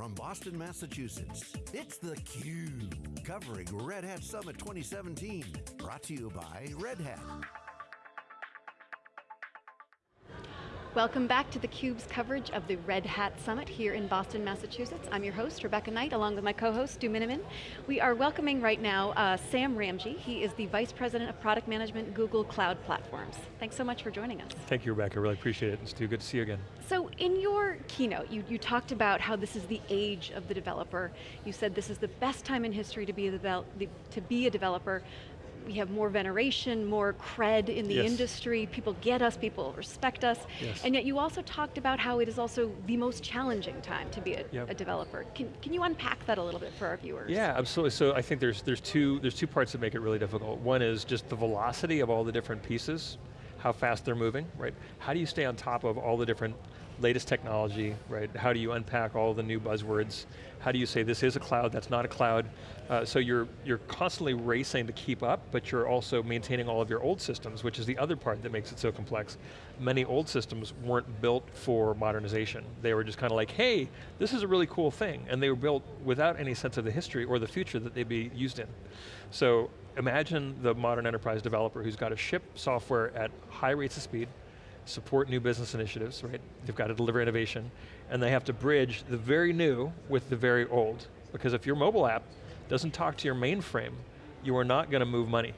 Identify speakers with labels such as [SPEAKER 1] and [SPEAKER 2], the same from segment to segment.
[SPEAKER 1] from Boston, Massachusetts, it's theCUBE, covering Red Hat Summit 2017. Brought to you by Red Hat.
[SPEAKER 2] Welcome back to theCUBE's coverage of the Red Hat Summit here in Boston, Massachusetts. I'm your host, Rebecca Knight, along with my co-host, Stu Miniman. We are welcoming right now uh, Sam Ramji. He is the Vice President of Product Management, Google Cloud Platforms. Thanks so much for joining us.
[SPEAKER 3] Thank you, Rebecca, really appreciate it. And Stu, good to see you again.
[SPEAKER 2] So in your keynote, you, you talked about how this is the age of the developer. You said this is the best time in history to be a, to be a developer we have more veneration, more cred in the yes. industry, people get us, people respect us, yes. and yet you also talked about how it is also the most challenging time to be a, yep. a, developer. Can, can you unpack that a little bit for our viewers?
[SPEAKER 3] Yeah, absolutely. So I think there's, there's, two, there's two parts that make it really difficult. One is just the velocity of all the different pieces, how fast they're moving, right? How do you stay on top of all the different latest technology, right? How do you unpack all the new buzzwords? How do you say this is a cloud, that's not a cloud? Uh, so you're, you're constantly racing to keep up, but you're also maintaining all of your old systems, which is the other part that makes it so complex. Many old systems weren't built for modernization. They were just kind of like, hey, this is a really cool thing, and they were built without any sense of the history or the future that they'd be used in. So imagine the modern enterprise developer who's got to ship software at high rates of speed, support new business initiatives, right? They've got to deliver innovation, and they have to bridge the very new with the very old. Because if your mobile app doesn't talk to your mainframe, you are not going to move money.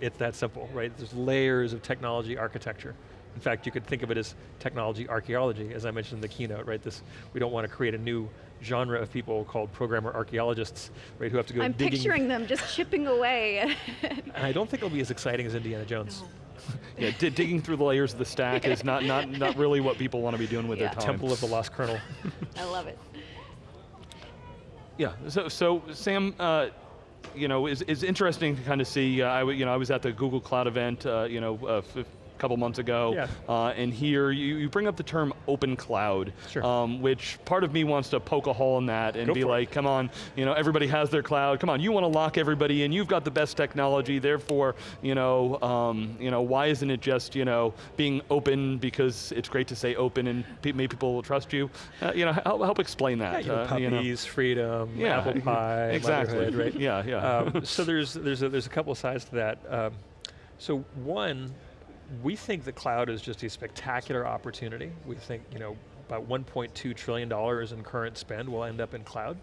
[SPEAKER 3] It's that simple, right? There's layers of technology architecture. In fact, you could think of it as technology archaeology, as I mentioned in the keynote, right? This, we don't want to create a new genre of people called programmer archaeologists, right, who have to go
[SPEAKER 2] I'm
[SPEAKER 3] digging.
[SPEAKER 2] picturing them just chipping away.
[SPEAKER 3] and I don't think it'll be as exciting as Indiana Jones.
[SPEAKER 4] No yeah, digging through the layers of the stack is not, not, not really what people want to be doing with yeah. their time.
[SPEAKER 3] Temple of the Lost Kernel.
[SPEAKER 2] I love it.
[SPEAKER 4] Yeah, so, so Sam, uh, you know, is, is interesting to kind of see, uh, I, you know, I was at the Google Cloud event, uh, you know, uh, couple months ago. Yeah. Uh, and here you, you bring up the term open cloud,
[SPEAKER 3] sure.
[SPEAKER 4] um, which part of me wants to poke a hole in that and Go be like, it. come on, you know, everybody has their cloud. Come on, you want to lock everybody in. You've got the best technology. Therefore, you know, um, you know, why isn't it just you know being open because it's great to say open and pe maybe people will trust you. Uh, you know, help, help explain that.
[SPEAKER 3] Yeah, you know, puppies,
[SPEAKER 4] uh,
[SPEAKER 3] you know. freedom, yeah. apple pie,
[SPEAKER 4] exactly.
[SPEAKER 3] right?
[SPEAKER 4] Yeah, yeah.
[SPEAKER 3] Um, so there's there's a, there's a couple of sides to that. Um, so one, we think the cloud is just a spectacular opportunity. We think, you know, about $1.2 trillion in current spend will end up in cloud.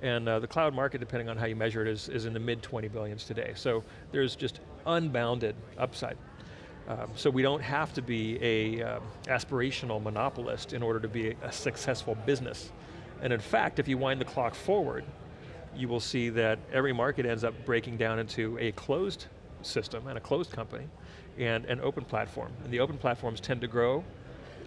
[SPEAKER 3] And uh, the cloud market, depending on how you measure it, is, is in the mid 20 billions today. So there's just unbounded upside. Um, so we don't have to be a um, aspirational monopolist in order to be a, a successful business. And in fact, if you wind the clock forward, you will see that every market ends up breaking down into a closed system and a closed company and an open platform. And the open platforms tend to grow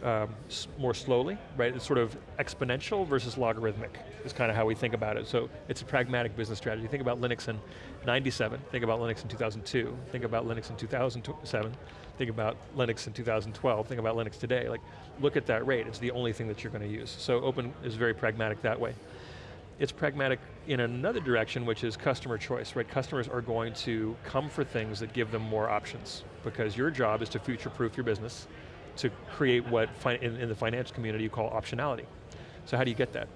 [SPEAKER 3] um, more slowly, right? It's sort of exponential versus logarithmic is kind of how we think about it. So it's a pragmatic business strategy. Think about Linux in 97, think about Linux in 2002, think about Linux in 2007, think about Linux in 2012, think about Linux today. Like, look at that rate, it's the only thing that you're going to use. So open is very pragmatic that way it's pragmatic in another direction, which is customer choice, right? Customers are going to come for things that give them more options because your job is to future-proof your business to create what in, in, the finance community you call optionality. So how do you get that?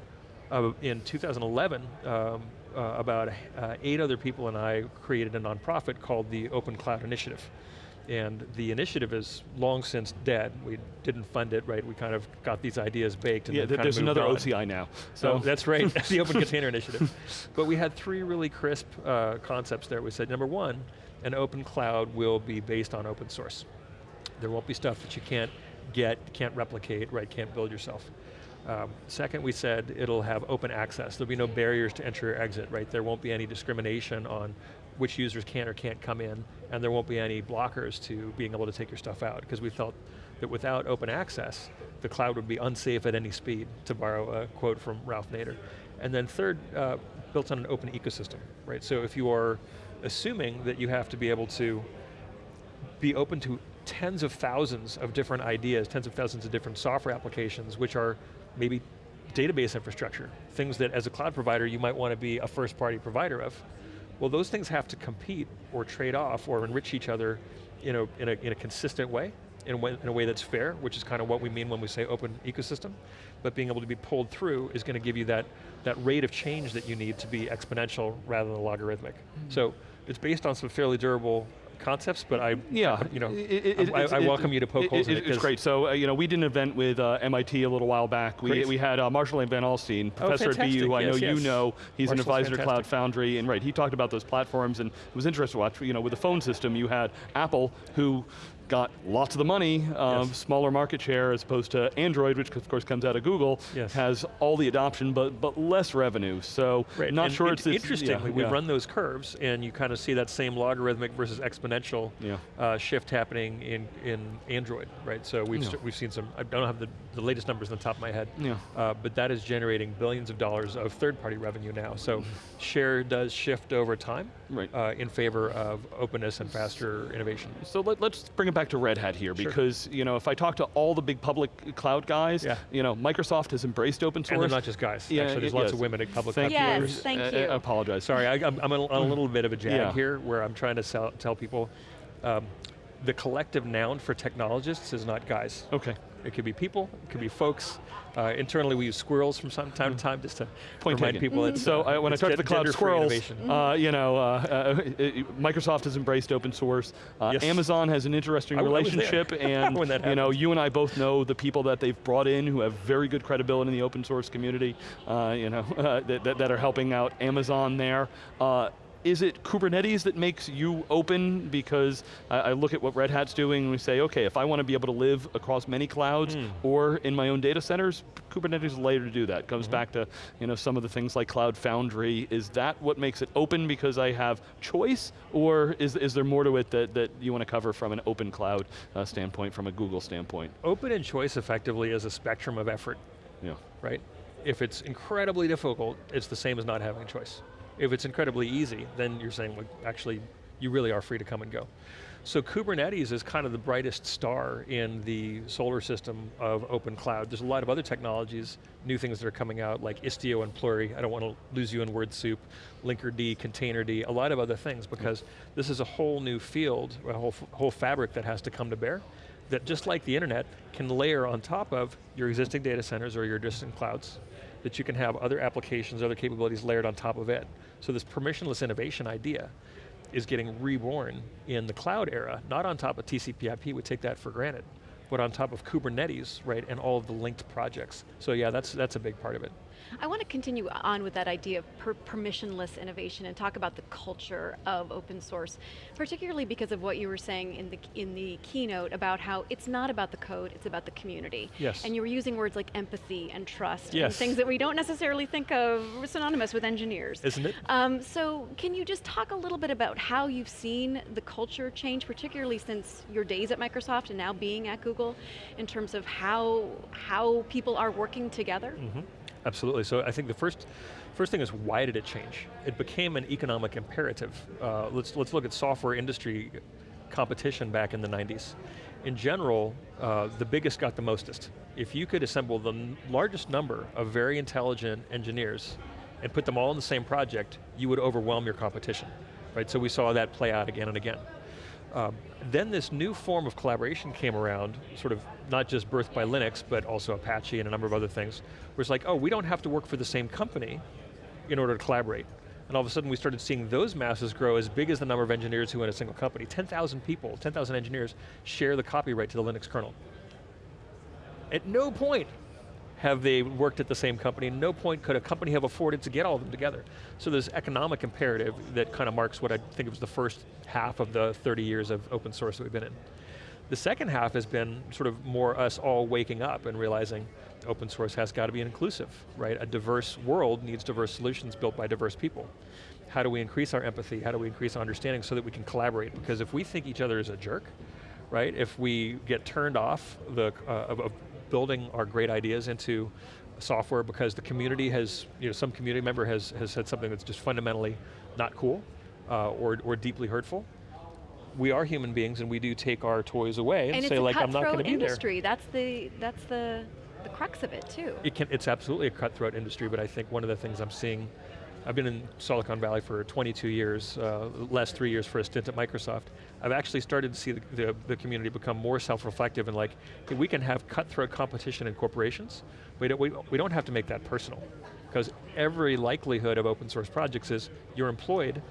[SPEAKER 3] Uh, in 2011, um, uh, about uh, eight other people and I created a nonprofit called the Open Cloud Initiative and the initiative is long since dead. We didn't fund it, right? We kind of got these ideas baked and
[SPEAKER 4] yeah, there's another on. OCI now.
[SPEAKER 3] So that's right, the Open Container Initiative. But we had three really crisp uh, concepts there. We said, number one, an open cloud will be based on open source. There won't be stuff that you can't get, can't replicate, right, can't build yourself. Um, second, we said it'll have open access. There'll be no barriers to enter or exit, right? There won't be any discrimination on which users can or can't come in, and there won't be any blockers to being able to take your stuff out, because we felt that without open access, the cloud would be unsafe at any speed, to borrow a quote from Ralph Nader. And then third, uh, built on an open ecosystem, right? So if you are assuming that you have to be able to be open to tens of thousands of different ideas, tens of thousands of different software applications, which are maybe database infrastructure, things that as a cloud provider you might want to be a first party provider of, well, those things have to compete or trade off or enrich each other in a, in a, in a consistent way. in a, way, in a way that's fair, which is kind of what we mean when we say open ecosystem, but being able to be pulled through is going to give you that, that rate of change that you need to be exponential rather than logarithmic. Mm -hmm. So it's based on some fairly durable concepts, but I,
[SPEAKER 4] yeah,
[SPEAKER 3] you know, it, it, I, I, welcome you to poke holes in it.
[SPEAKER 4] It's great. So, uh, you know, we did an event with uh, MIT a little while back. We, we had uh, Marshall Van Alstyne, oh, professor
[SPEAKER 3] oh,
[SPEAKER 4] at BU, who I know
[SPEAKER 3] yes,
[SPEAKER 4] you know. He's
[SPEAKER 3] Marshall's
[SPEAKER 4] an advisor
[SPEAKER 3] fantastic.
[SPEAKER 4] to Cloud Foundry, and right, he talked about those platforms, and it was interesting to watch. You know, with the phone system, you had Apple, who got lots of the money, um, yes. smaller market share as opposed to Android, which of course comes out of Google,
[SPEAKER 3] yes.
[SPEAKER 4] has all the adoption but but less revenue. So
[SPEAKER 3] right.
[SPEAKER 4] not
[SPEAKER 3] and
[SPEAKER 4] sure it's,
[SPEAKER 3] it's interestingly
[SPEAKER 4] yeah,
[SPEAKER 3] we
[SPEAKER 4] yeah.
[SPEAKER 3] run those curves and you kind of see that same logarithmic versus exponential
[SPEAKER 4] yeah.
[SPEAKER 3] uh, shift happening in in Android, right? So we've we've seen some. I don't have the, the latest numbers on the top of my head,
[SPEAKER 4] yeah.
[SPEAKER 3] Uh, but that is generating billions of dollars of third party revenue now. So share does shift over time
[SPEAKER 4] right.
[SPEAKER 3] uh, in favor of openness and faster innovation.
[SPEAKER 4] So let, us bring it back to Red Hat here, because you know, if I talk to all the big public cloud guys,
[SPEAKER 3] yeah.
[SPEAKER 4] you know, Microsoft has embraced open source.
[SPEAKER 3] And they're not just guys.
[SPEAKER 4] Yeah,
[SPEAKER 3] Actually, there's
[SPEAKER 4] yes.
[SPEAKER 3] lots of women at public
[SPEAKER 2] thank
[SPEAKER 3] cloud.
[SPEAKER 2] Yes, thank you.
[SPEAKER 4] I, I apologize.
[SPEAKER 3] Sorry, I, am on a little bit of a jag
[SPEAKER 4] yeah.
[SPEAKER 3] here, where I'm trying to sell, tell people, um, the collective noun for technologists is not guys.
[SPEAKER 4] Okay.
[SPEAKER 3] It could be people, it could be folks. Uh, internally we use squirrels from time to time, time just to
[SPEAKER 4] Point
[SPEAKER 3] remind
[SPEAKER 4] taken.
[SPEAKER 3] people.
[SPEAKER 4] Mm -hmm. so uh, when I talk to the cloud squirrels, uh, you know, uh, Microsoft has embraced open source. Uh,
[SPEAKER 3] Yes.
[SPEAKER 4] Amazon has an interesting
[SPEAKER 3] I- I
[SPEAKER 4] relationship,
[SPEAKER 3] there
[SPEAKER 4] and
[SPEAKER 3] when that
[SPEAKER 4] you know, you and I both know the people that they've brought in who have very good credibility in the open source community. uh, you know, that, that, that are helping out Amazon there. Is it Kubernetes that makes you open? Because I, I, look at what Red Hat's doing and we say, okay, if I want to be able to live across many clouds
[SPEAKER 3] Mm.
[SPEAKER 4] or in my own data centers, Kubernetes is a layer to do that. Comes
[SPEAKER 3] Mhm.
[SPEAKER 4] back to you know, some of the things like Cloud Foundry. Is that what makes it open because I have choice? Or is, is there more to it that, that you want to cover from an open cloud uh, standpoint, from a Google standpoint?
[SPEAKER 3] Open and choice effectively is a spectrum of effort,
[SPEAKER 4] Yeah.
[SPEAKER 3] right? If it's incredibly difficult, it's the same as not having a choice. If it's incredibly easy, then you're saying, well, actually, you really are free to come and go. So Kubernetes is kind of the brightest star in the solar system of open cloud. There's a lot of other technologies, new things that are coming out like Istio and Pluri. I don't want to lose you in word soup. Linkerd, Containerd, a lot of other things because this is a whole new field, a whole, whole fabric that has to come to bear that just like the internet can layer on top of your existing data centers or your distant clouds that you can have other applications, other capabilities layered on top of it. So this permissionless innovation idea is getting reborn in the cloud era, not on top of TCP IP, we take that for granted, but on top of Kubernetes, right, and all of the linked projects. So yeah, that's, that's a big part of it.
[SPEAKER 2] I want to continue on with that idea of per permissionless innovation and talk about the culture of open source, particularly because of what you were saying in the, in the keynote about how it's not about the code, it's about the community.
[SPEAKER 3] Yes.
[SPEAKER 2] And you were using words like empathy and trust,
[SPEAKER 3] yes.
[SPEAKER 2] and things that we don't necessarily think of synonymous with engineers.
[SPEAKER 3] Isn't it?
[SPEAKER 2] Um, so can you just talk a little bit about how you've seen the culture change, particularly since your days at Microsoft and now being at Google, in terms of how, how people are working together?
[SPEAKER 3] Mm -hmm. Absolutely, so I think the first, first thing is why did it change? It became an economic imperative. Uh, let's, let's look at software industry competition back in the 90s. In general, uh, the biggest got the mostest. If you could assemble the largest number of very intelligent engineers and put them all in the same project, you would overwhelm your competition. Right, so we saw that play out again and again. Um, then this new form of collaboration came around, sort of not just birthed by Linux, but also Apache and a number of other things, where it's like, oh, we don't have to work for the same company in order to collaborate. And all of a sudden we started seeing those masses grow as big as the number of engineers who in a single company. 10,000 people, 10,000 engineers share the copyright to the Linux kernel. At no point have they worked at the same company. No point could a company have afforded to get all of them together. So there's economic imperative that kind of marks what I think was the first half of the 30 years of open source that we've been in. The second half has been sort of more us all waking up and realizing open source has got to be inclusive, right? A diverse world needs diverse solutions built by diverse people. How do we increase our empathy? How do we increase our understanding so that we can collaborate? Because if we think each other is a jerk, right? If we get turned off the, uh, of, of building our great ideas into software because the community has, you know, some community member has, has said something that's just fundamentally not cool uh, or, or deeply hurtful. We are human beings and we do take our toys away and,
[SPEAKER 2] and
[SPEAKER 3] say like, I'm not going to be
[SPEAKER 2] industry.
[SPEAKER 3] there.
[SPEAKER 2] That's the, that's the, the crux of it too.
[SPEAKER 3] It can, it's absolutely a cutthroat industry, but I think one of the things I'm seeing I've been in Silicon Valley for 22 years, uh, last three years for a stint at Microsoft. I've actually started to see the, the, the community become more self-reflective and like, hey, we can have cutthroat competition in corporations, we don't, we, we don't have to make that personal. Because every likelihood of open source projects is you're employed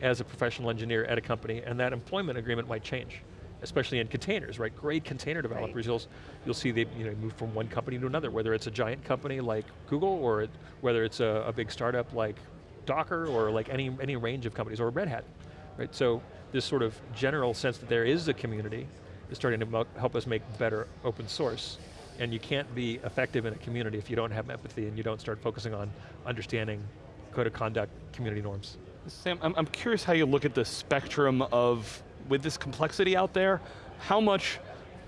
[SPEAKER 3] as a professional engineer at a company and that employment agreement might change especially in containers, right? Great container developers, right. you'll, you'll see they you know, move from one company to another, whether it's a giant company like Google or it, whether it's a, a, big startup like Docker or like any, any range of companies, or Red Hat, right? So this sort of general sense that there is a community is starting to help us make better open source. And you can't be effective in a community if you don't have empathy and you don't start focusing on understanding code of conduct, community norms.
[SPEAKER 4] Sam, I'm, I'm curious how you look at the spectrum of, with this complexity out there, how much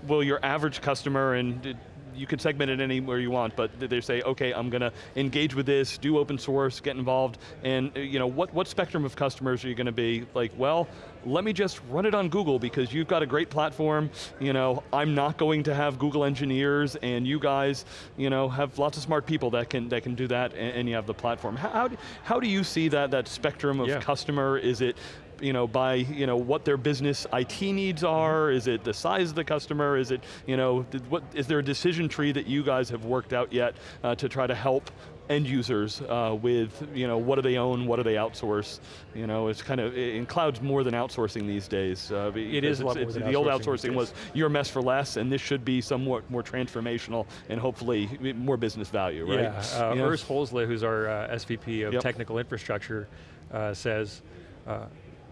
[SPEAKER 4] will your average customer, and you can segment it anywhere you want, but they say, okay, I'm going to engage with this, do open source, get involved, and uh, you know, what, what spectrum of customers are you going to be like, well, let me just run it on Google because you've got a great platform, you know, I'm not going to have Google engineers and you guys, you know, have lots of smart people that can, that can do that and, and you have the platform. How, how, do, how do you see that, that spectrum of yeah. customer? Is it you know, by you know, what their business IT needs are? Is it the size of the customer? Is it, you know, what, is there a decision tree that you guys have worked out yet uh, to try to help end users uh, with, you know, what do they own, what do they outsource? You know, it's kind of, in cloud's more than outsourcing these days. Uh,
[SPEAKER 3] it is it's, it's,
[SPEAKER 4] The old outsourcing was, you're a mess for less, and this should be somewhat more transformational and hopefully more business value, right?
[SPEAKER 3] Yeah, uh, Urs Holzle, who's our uh, SVP of yep. technical infrastructure, uh, says, uh,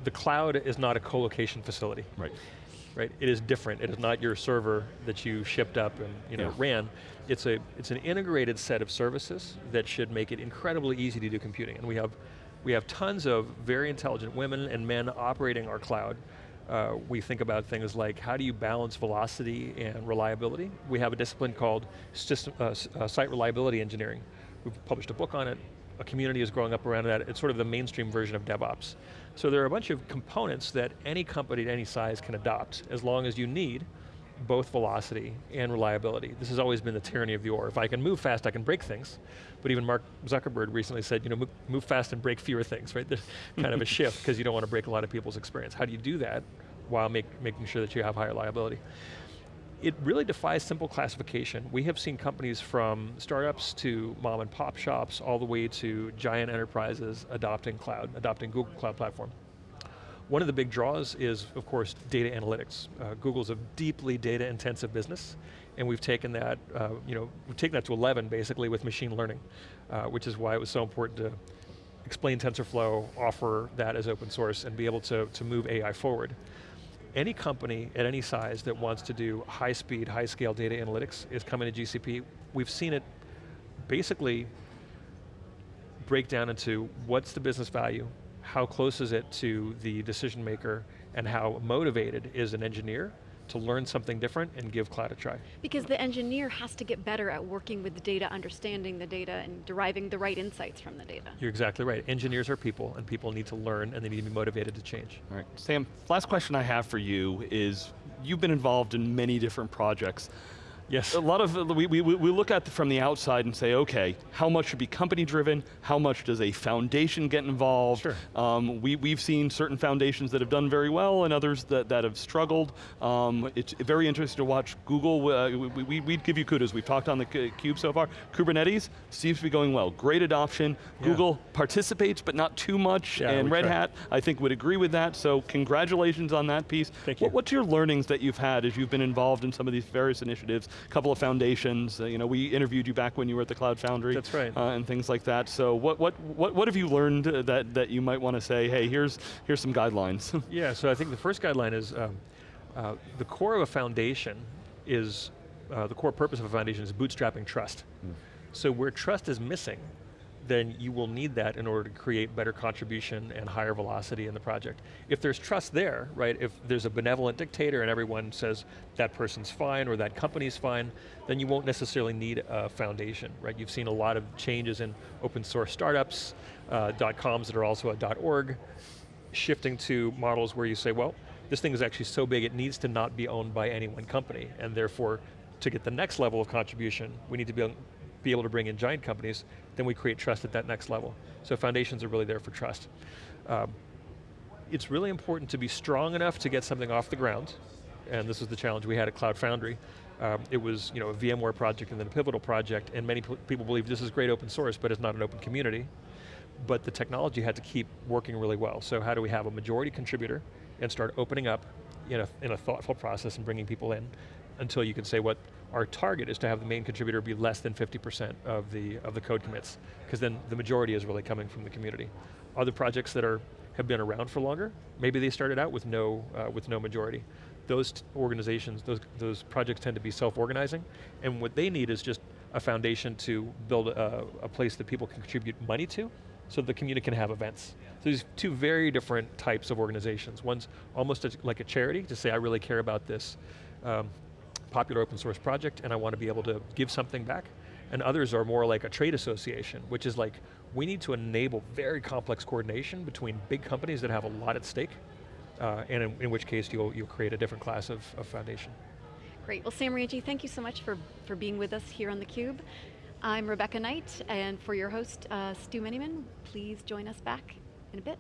[SPEAKER 3] the cloud is not a co-location facility.
[SPEAKER 4] Right.
[SPEAKER 3] Right, it is different. It is not your server that you shipped up and you know, yeah. ran. It's, a, it's an integrated set of services that should make it incredibly easy to do computing. And we have, we have tons of very intelligent women and men operating our cloud. Uh, we think about things like how do you balance velocity and reliability? We have a discipline called system, uh, uh, site reliability engineering. We've published a book on it. A community is growing up around that. It's sort of the mainstream version of DevOps. So there are a bunch of components that any company at any size can adopt as long as you need both velocity and reliability. This has always been the tyranny of the or. If I can move fast, I can break things. But even Mark Zuckerberg recently said, you know, move, fast and break fewer things, right? There's kind of a shift because you don't want to break a lot of people's experience. How do you do that while make, making sure that you have high reliability? It really defies simple classification. We have seen companies from startups to mom and pop shops all the way to giant enterprises adopting cloud, adopting Google Cloud Platform. One of the big draws is, of course, data analytics. Uh, Google's a deeply data intensive business, and we've taken that, uh, you know, we've taken that to 11 basically with machine learning, uh, which is why it was so important to explain TensorFlow, offer that as open source, and be able to, to move AI forward any company at any size that wants to do high speed, high scale data analytics is coming to GCP. We've seen it basically break down into what's the business value, how close is it to the decision maker, and how motivated is an engineer to learn something different and give cloud a try.
[SPEAKER 2] Because the engineer has to get better at working with the data, understanding the data, and deriving the right insights from the data.
[SPEAKER 3] You're exactly right. Engineers are people, and people need to learn, and they need to be motivated to change.
[SPEAKER 4] All right, Sam, last question I have for you is, you've been involved in many different projects.
[SPEAKER 3] Yes.
[SPEAKER 4] A lot of, we, we, we look at from the outside and say, okay, how much should be company driven? How much does a foundation get involved?
[SPEAKER 3] Sure.
[SPEAKER 4] Um, we, we've seen certain foundations that have done very well and others that, that have struggled. Um, it's very interesting to watch Google, uh, we, we, would give you kudos. We've talked on the cube so far. Kubernetes seems to be going well. Great adoption. Yeah. Google participates, but not too much.
[SPEAKER 3] Yeah,
[SPEAKER 4] and Red
[SPEAKER 3] try.
[SPEAKER 4] Hat, I think would agree with that. So congratulations on that piece.
[SPEAKER 3] Thank you.
[SPEAKER 4] What, what's your learnings that you've had as you've been involved in some of these various initiatives? A couple of foundations. Uh, you know, we interviewed you back when you were at the Cloud Foundry.
[SPEAKER 3] That's right.
[SPEAKER 4] Uh, and things like that. So what, what, what, what have you learned that, that you might want to say, hey, here's, here's some guidelines?
[SPEAKER 3] yeah, so I think the first guideline is um, uh, the core of a foundation is, uh, the core purpose of a foundation is bootstrapping trust. Mm. So where trust is missing, then you will need that in order to create better contribution and higher velocity in the project. If there's trust there, right, if there's a benevolent dictator and everyone says that person's fine or that company's fine, then you won't necessarily need a foundation, right? You've seen a lot of changes in open source startups, uh, .coms that are also a .org, shifting to models where you say, well, this thing is actually so big it needs to not be owned by any one company, and therefore, to get the next level of contribution, we need to be be able to bring in giant companies, then we create trust at that next level. So foundations are really there for trust. Um, it's really important to be strong enough to get something off the ground, and this is the challenge we had at Cloud Foundry. Um, it was you know, a VMware project and then a pivotal project, and many people believe this is great open source, but it's not an open community. But the technology had to keep working really well. So how do we have a majority contributor and start opening up in a, in a thoughtful process and bringing people in until you can say what our target is to have the main contributor be less than 50% of the, of the code commits, because then the majority is really coming from the community. Other projects that are, have been around for longer, maybe they started out with no, uh, with no majority. Those organizations, those, those projects tend to be self-organizing, and what they need is just a foundation to build a, a place that people can contribute money to, so the community can have events. So these two very different types of organizations. One's almost a, like a charity, to say I really care about this um, popular open source project and I want to be able to give something back. And others are more like a trade association, which is like, we need to enable very complex coordination between big companies that have a lot at stake, uh, and in, in, which case you'll, you'll create a different class of, of foundation.
[SPEAKER 2] Great, well Sam Ramji, thank you so much for, for being with us here on theCUBE. I'm Rebecca Knight, and for your host, uh, Stu Miniman, please join us back in a bit.